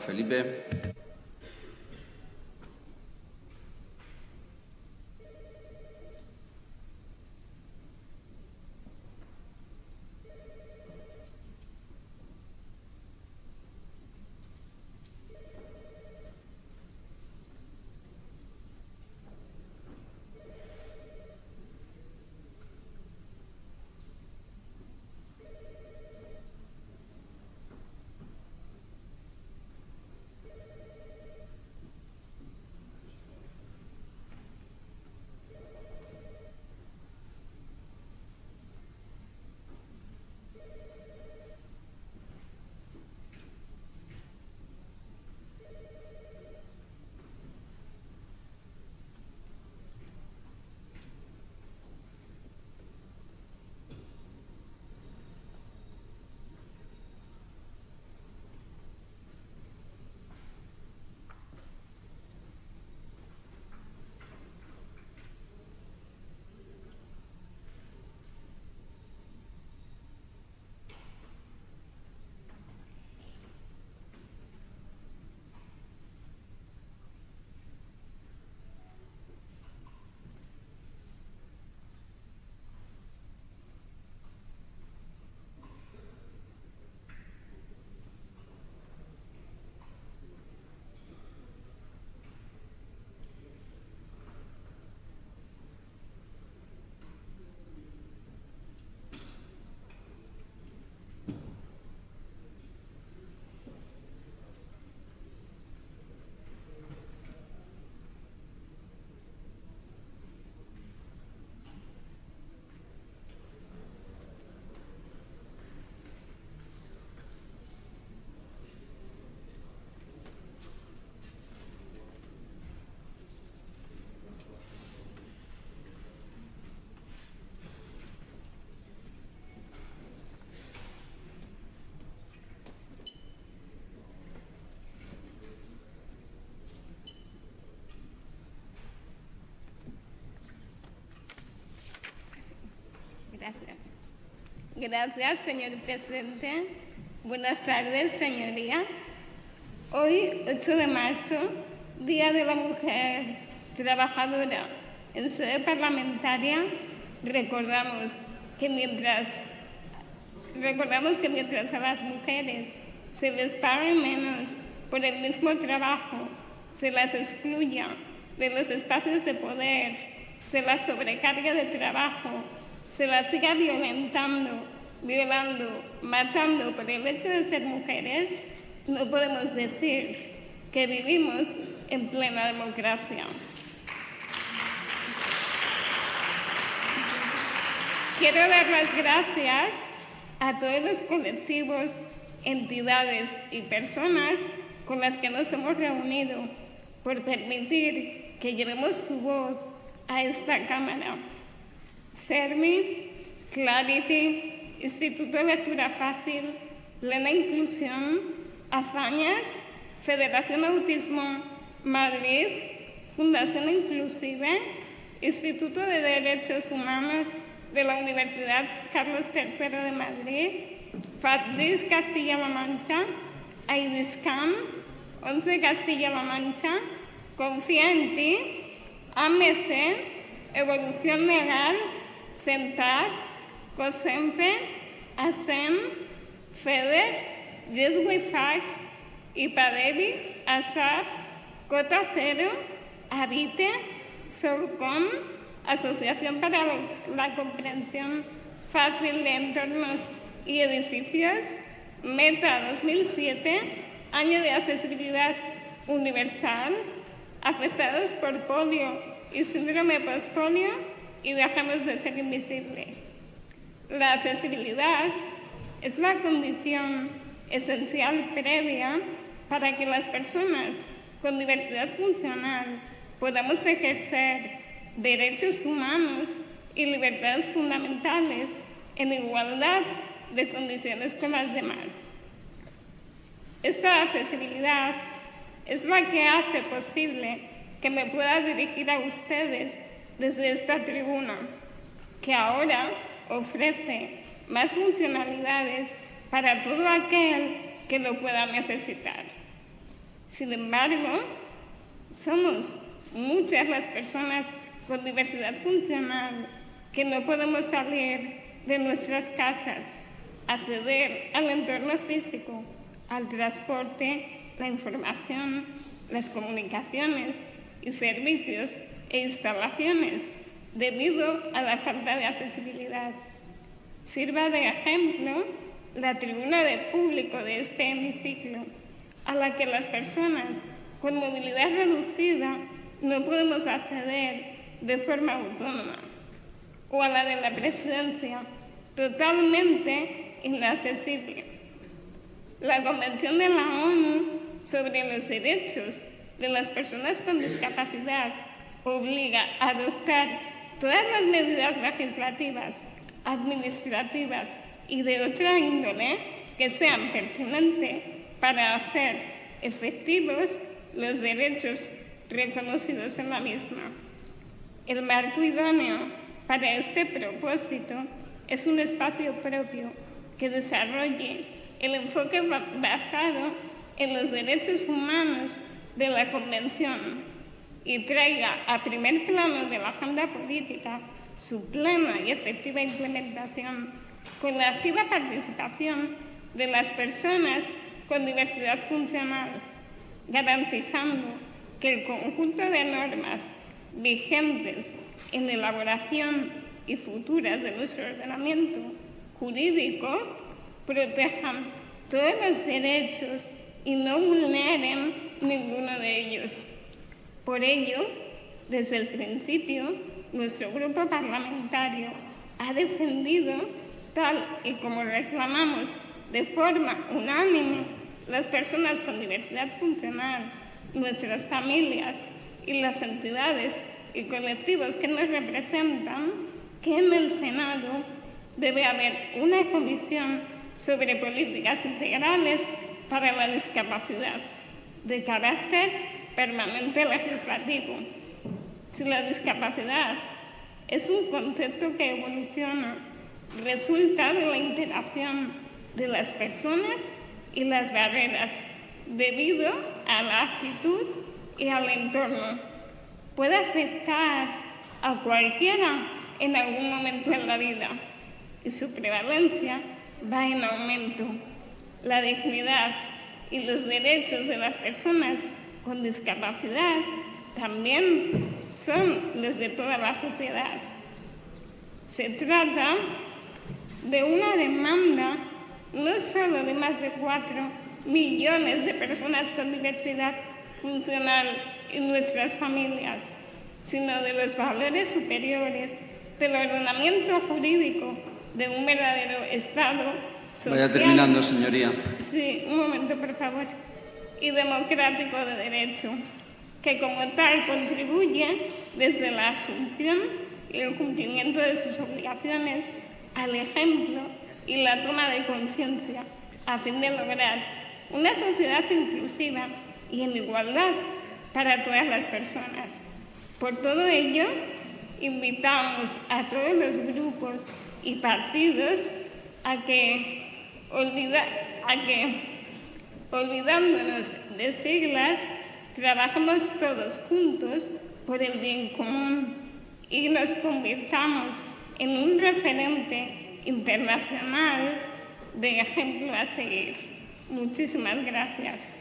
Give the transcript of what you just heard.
Felipe. Gracias, señor presidente. Buenas tardes, señoría. Hoy, 8 de marzo, Día de la Mujer Trabajadora, en sede parlamentaria, recordamos que mientras, recordamos que mientras a las mujeres se les pague menos por el mismo trabajo, se las excluya de los espacios de poder, se las sobrecarga de trabajo, se las siga violentando, violando, matando por el hecho de ser mujeres, no podemos decir que vivimos en plena democracia. Quiero dar las gracias a todos los colectivos, entidades y personas con las que nos hemos reunido por permitir que llevemos su voz a esta Cámara. CERMI, Clarity, Instituto de Lectura Fácil, Plena Inclusión, Afañas, Federación Autismo Madrid, Fundación Inclusive, Instituto de Derechos Humanos de la Universidad Carlos III de Madrid, FATDIS Castilla-La Mancha, AIDISCAM, 11 Castilla-La Mancha, Confía en ti, AMC, Evolución Legal, CENTAR, COSEMPE, ASEM, FEDER, YesWeFac, IPADEVI, ASAP, Cota Cero, Habite, SOLCOM, Asociación para la Comprensión Fácil de Entornos y Edificios, META 2007, Año de Accesibilidad Universal, afectados por polio y síndrome postpolio y dejamos de ser invisibles. La accesibilidad es la condición esencial previa para que las personas con diversidad funcional podamos ejercer derechos humanos y libertades fundamentales en igualdad de condiciones con las demás. Esta accesibilidad es la que hace posible que me pueda dirigir a ustedes desde esta tribuna, que ahora ofrece más funcionalidades para todo aquel que lo pueda necesitar. Sin embargo, somos muchas las personas con diversidad funcional que no podemos salir de nuestras casas, acceder al entorno físico, al transporte, la información, las comunicaciones y servicios e instalaciones debido a la falta de accesibilidad. Sirva de ejemplo la tribuna de público de este hemiciclo, a la que las personas con movilidad reducida no podemos acceder de forma autónoma, o a la de la presidencia, totalmente inaccesible. La Convención de la ONU sobre los Derechos de las Personas con Discapacidad obliga a adoptar todas las medidas legislativas, administrativas y de otra índole que sean pertinentes para hacer efectivos los derechos reconocidos en la misma. El marco idóneo para este propósito es un espacio propio que desarrolle el enfoque basado en los derechos humanos de la Convención y traiga a primer plano de la agenda política su plena y efectiva implementación con la activa participación de las personas con diversidad funcional, garantizando que el conjunto de normas vigentes en elaboración y futuras de nuestro ordenamiento jurídico protejan todos los derechos y no vulneren ninguno de ellos. Por ello, desde el principio, nuestro grupo parlamentario ha defendido, tal y como reclamamos de forma unánime, las personas con diversidad funcional, nuestras familias y las entidades y colectivos que nos representan, que en el Senado debe haber una comisión sobre políticas integrales para la discapacidad de carácter permanente legislativo. Si la discapacidad es un concepto que evoluciona, resulta de la interacción de las personas y las barreras debido a la actitud y al entorno. Puede afectar a cualquiera en algún momento en la vida y su prevalencia va en aumento. La dignidad y los derechos de las personas con discapacidad también son los de toda la sociedad. Se trata de una demanda no solo de más de cuatro millones de personas con diversidad funcional en nuestras familias, sino de los valores superiores del ordenamiento jurídico de un verdadero Estado social. Vaya terminando, señoría. Sí, un momento, por favor y democrático de derecho, que como tal contribuye desde la asunción y el cumplimiento de sus obligaciones al ejemplo y la toma de conciencia a fin de lograr una sociedad inclusiva y en igualdad para todas las personas. Por todo ello, invitamos a todos los grupos y partidos a que, olvida, a que olvidándonos de siglas, trabajamos todos juntos por el bien común y nos convirtamos en un referente internacional de ejemplo a seguir. Muchísimas gracias.